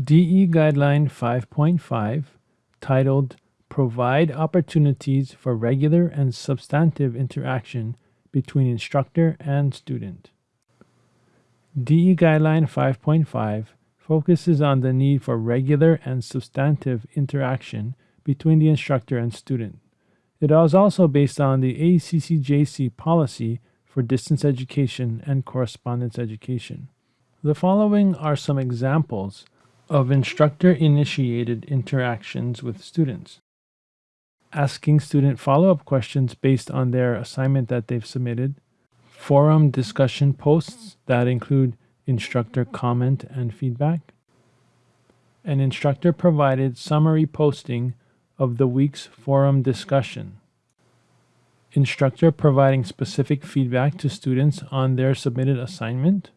DE Guideline 5.5, titled Provide Opportunities for Regular and Substantive Interaction Between Instructor and Student. DE Guideline 5.5 focuses on the need for regular and substantive interaction between the instructor and student. It is also based on the ACCJC policy for distance education and correspondence education. The following are some examples of instructor-initiated interactions with students. Asking student follow-up questions based on their assignment that they've submitted, forum discussion posts that include instructor comment and feedback, an instructor provided summary posting of the week's forum discussion, instructor providing specific feedback to students on their submitted assignment,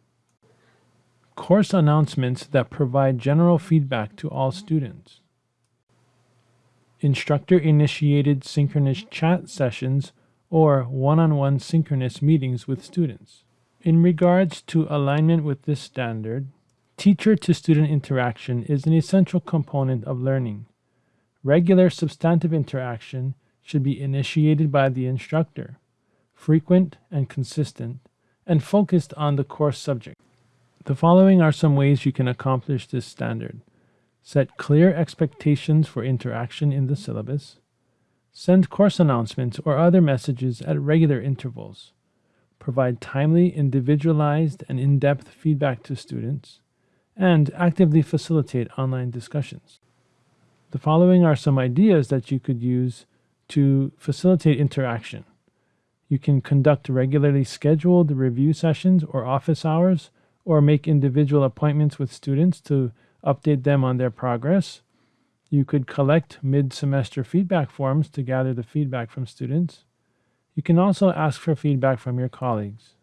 course announcements that provide general feedback to all students, instructor-initiated synchronous chat sessions or one-on-one synchronous meetings with students. In regards to alignment with this standard, teacher-to-student interaction is an essential component of learning. Regular substantive interaction should be initiated by the instructor, frequent and consistent, and focused on the course subject. The following are some ways you can accomplish this standard. Set clear expectations for interaction in the syllabus. Send course announcements or other messages at regular intervals. Provide timely, individualized, and in-depth feedback to students. And actively facilitate online discussions. The following are some ideas that you could use to facilitate interaction. You can conduct regularly scheduled review sessions or office hours or make individual appointments with students to update them on their progress. You could collect mid-semester feedback forms to gather the feedback from students. You can also ask for feedback from your colleagues.